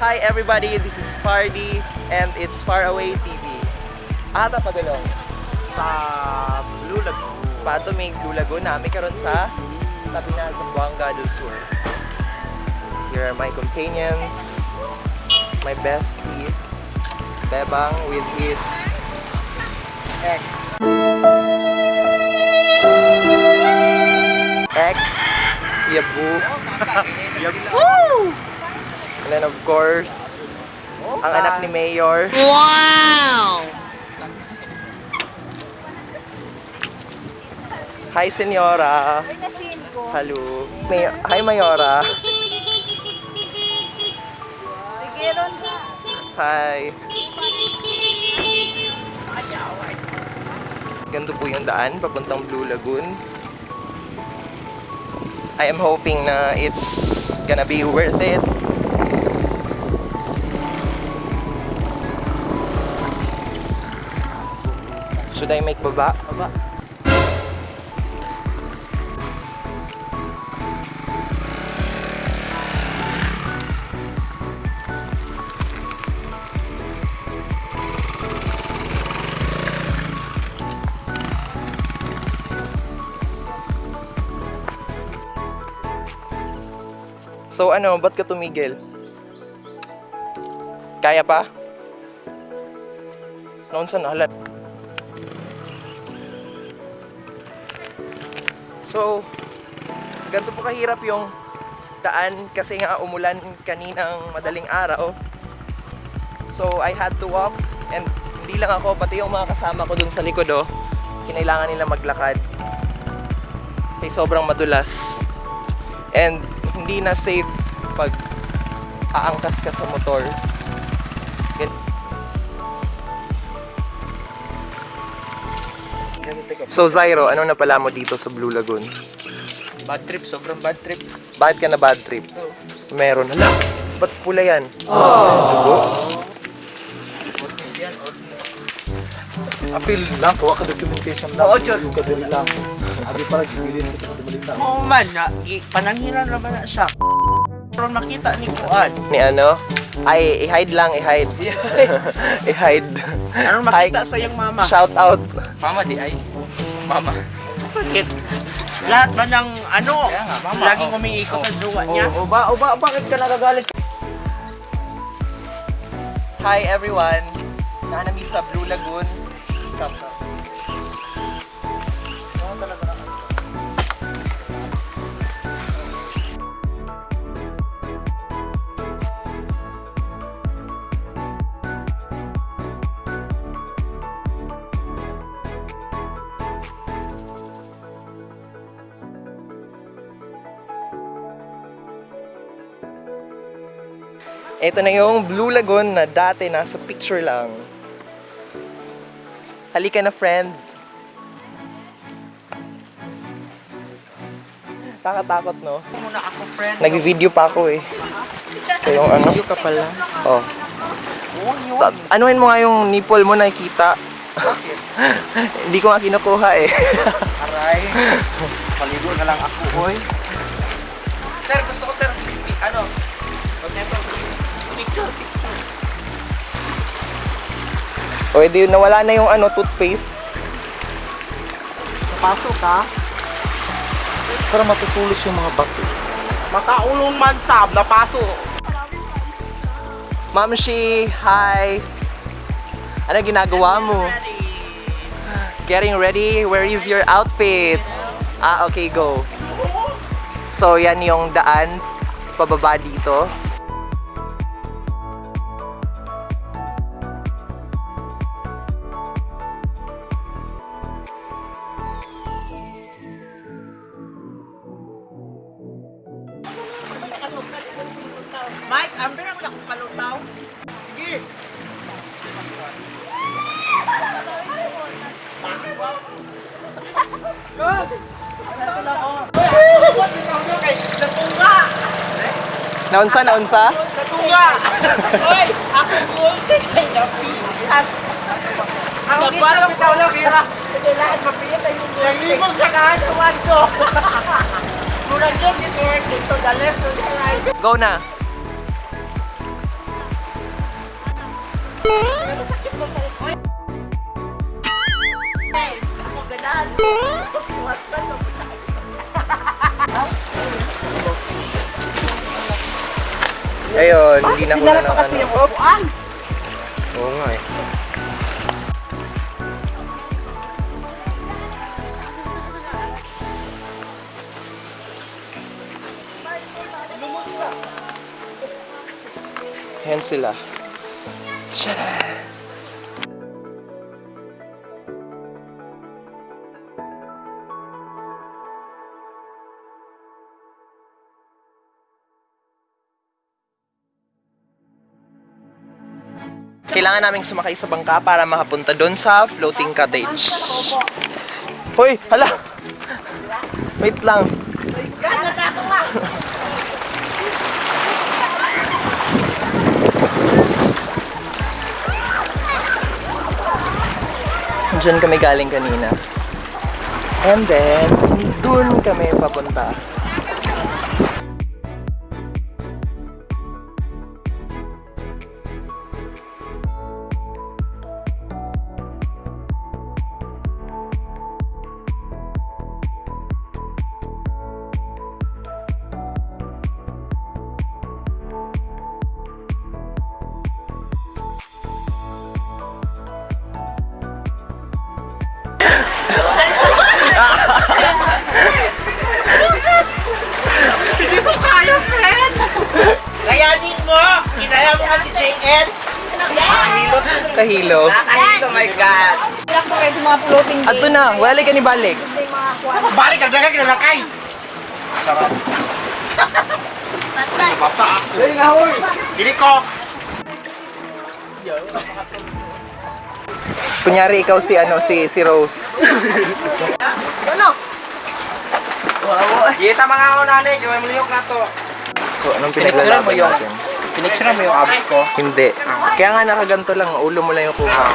everybody, this is Fardy and it's Far Away TV. Ata padulong. Sa Blue Lagoon. Pato may Blue Lagoon namin karon sa tabi na sa Buanga del Sur. Here are my companions, my bestie, Bebang with his ex. Ex, Yabu. Yabu! And then of course, ang anak ni Mayor. Wow! Hi, Senyora. Hello. May Hi, Mayora. Hi. Ganito po yung daan, papuntang Blue Lagoon. I am hoping na it's gonna be worth it. Should I make baba? Baba. So ano, ba't ka tumigil? Kaya pa? Noon sa. So, ganito po kahirap yung daan kasi nga umulan kaninang madaling araw. So, I had to walk and hindi lang ako, pati yung mga kasama ko dun sa likod oh, kinailangan nila maglakad. Kasi sobrang madulas. And hindi na safe pag aangkas ka sa motor. Gan- So Zyro, ano na pala mo dito sa Blue Lagoon? Bad trip, sobrang bad trip. Bakit ka na bad trip? Meron. Hala, ba't pula yan? Dugo? Ortis yan, ortis. Apil lang, kuha ka documentation lang. Oo, Chod. Yung kadali lang. Abi para gibilin sa kadali Oo man, nga, i- panangilan naman na siya. Pero makita ni Kuan. Ni ano? Ay, i-hide lang, i-hide. i-hide. Ano makita sa iyang mama? Shout out. Mama di ay. Mama. Bakit? Lahat ba ng ano, Kaya nga, mama, laging oh. umiikot sa duwa niya? O ba, o ba, bakit ka nagagalit? Hi everyone. Nanami sa Blue Lagoon. Come Ito na yung Blue Lagoon na dati nasa picture lang. Halika na, friend. Takatakot, no? Muna ako, friend. Nag-video pa ako eh. Ito yung ano? ka pala. Oh. Ta- anuhin mo nga yung nipple mo nakikita. Hindi ko nga kinukuha eh. Aray. Paligo na lang ako, hoy. Sir, gusto ko, sir, ano, pag picture, picture. o edi nawala na yung ano, toothpaste. Napasok ka? Para matutulos yung mga bato. Makaulong man sab, napasok. Ma'am Shi, hi. Ano ginagawa mo? Getting ready? Where is your outfit? Ah, okay, go. So, yan yung daan pababa dito. Mike, ambil ako na kung palutaw. Sige. Naunsa, naunsa? Katunga! Hoy! Ako gulti kay Napitas! Ang Nagbalang bitaw lang! Kailangan mapiyat ay yung Naglibog sa kahasawan ko! Mula dyan, dito, dito, the left, to the right. Go na. Ako ganaan. Iwas ka no. Ayun, hindi na ko na ng ano. upuan. Oo nga eh. Ayan sila. Tara! Kailangan naming sumakay sa bangka para makapunta doon sa floating cottage. Hoy, hala! Wait lang. Diyan kami galing kanina. And then, doon kami papunta. Kinaya mo kasi si JS! Kahilo. Kahilo. Nakahilo, my God! Relax na kayo sa mga floating Ato na, wala ka ni balik. Sa pabalik, ang dagang kinalakay! Sarap. Basa ako. Dali na, hoy! Dili ko! Kunyari ikaw si ano si si Rose. Kita mga nanay, gawin mo liyok na to. So anong mo pinaglalaban yung- Pinicture mo yung abs ko Hindi. Kaya nga nakaganto lang, ulo mo lang yung kuha.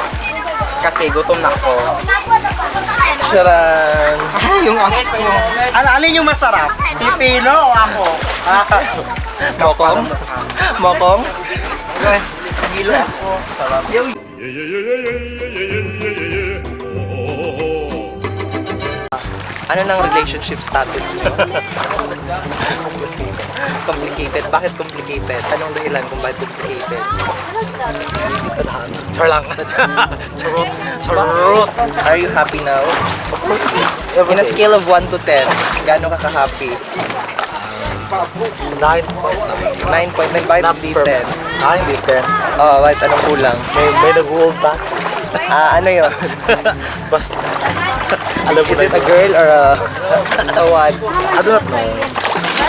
kasi gutom na ako. Charan! Ah, yung abs ko. Ano, alin yung masarap? Pipino o ako? Ah, Mokong? Mokong? Hilo ako. Sarap. Ano nang relationship status niyo? complicated. Bakit complicated? Anong dahilan kung bakit complicated? Char lang. Charot. Charot. Are you happy now? Of course, yes. In a scale of 1 to 10, gaano ka ka-happy? 9 9.9, bakit hindi perfect. 10? Ah, hindi 10. Oh, bakit anong kulang? May, may nag-hold back. Ah, ano yun? Basta. Alam mo Is it a girl or a, a what? I don't know.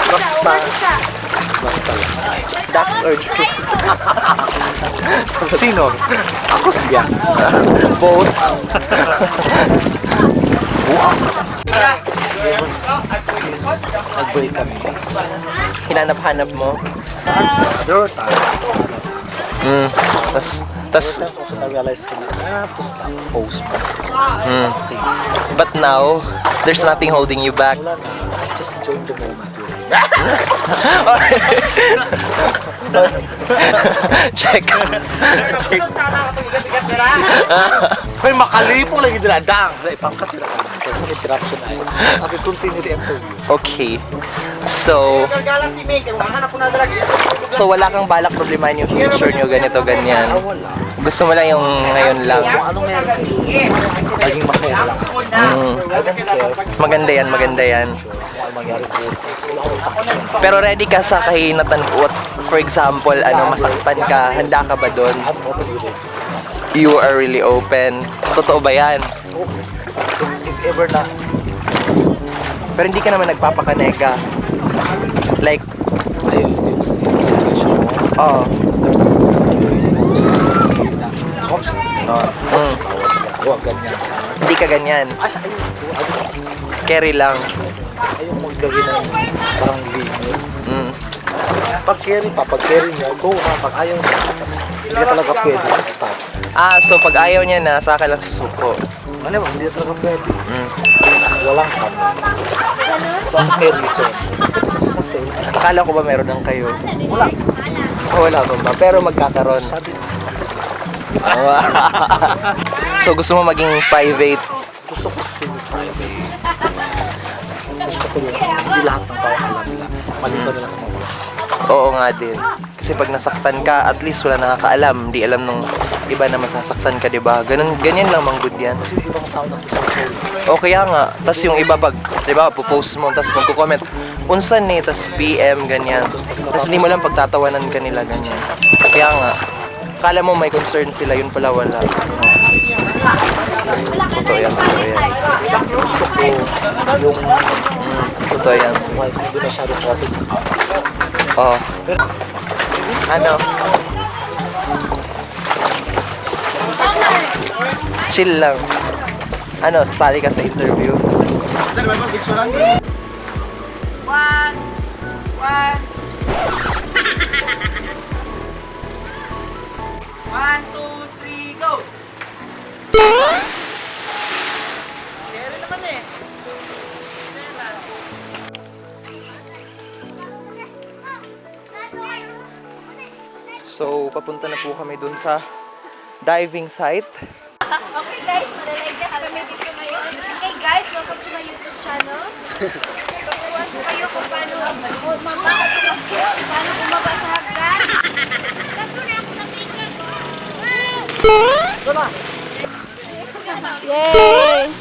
Basta. Basta lang. Ducks or geese? Sino? Ako siya. Both. Ever since nag-break kami, Hinanap-hanap mo? there were times, Mm. Tas, tas, also na-realize ko na I have to stop post mm. But now, there's nothing holding you back. Wala na. Just enjoy the moment. Check. Check. May makalipong lagi dinadang. Na ipangkat yun ako. Kung interruption ay. Okay, continue the interview. Okay. So, so wala kang balak problemahin yung future nyo, ganito, ganyan. Gusto mo lang yung ngayon lang. Ano meron. Maging masaya lang. Mm. Maganda yan, maganda yan. Pero ready ka sa kahinatan what for example, ano, masaktan ka, handa ka ba doon? You are really open. Totoo ba yan? If, ever na, Pero hindi ka naman nagpapakanega. Like, ayun yung, situation mo, oh, there's, there is hopes. Sige na. Hopes, gano'n. mm, Bawal ka. Huwag ganyan. Hindi ka ganyan. Ay, ayun. Ayun. Carry lang. Ayun maglagay ng parang limit. Mm. Pag carry pa, pag carry niya, go na. Pag ayaw niya, hindi ka talaga pwede. Stop. Ah, so pag ayaw niya na, saka lang susuko. Ano ba, hindi talaga pwede. Mm. Walang kami. So, as may reason. Kasi sa Akala ko ba meron ng kayo? wala. Oh, wala pa ba? Pero magkakaroon. Sabi, so gusto mo maging private? Gusto ko semi-private. Gusto ko yung hindi lahat ng tao alam nila. Maliban nila sa mga vlogs. Oo nga din. Kasi pag nasaktan ka, at least wala nakakaalam. Di alam nung iba na masasaktan ka, di ba? Ganun, ganyan lang mang good yan. Kasi yung ibang tao nag-isang sorry. O kaya nga, tas yung iba pag, di ba, pupost mo, tas magko-comment, unsan eh, tas PM, ganyan. Tas hindi mo lang pagtatawanan ka nila, ganyan. Kaya nga, kala mo may concern sila, yun pala wala. Totoo yan. Gusto ko yung yan. wife hindi masyado profit sa tao. Oo. Ano? Chill lang. Ano, sasali ka sa interview? One, So, papunta na po kami dun sa diving site. Okay guys, malalive guys kami dito ngayon. Hey guys, welcome to my YouTube channel. Tuturuan ko kayo kung paano paano bumaba sa hagdan. Yay!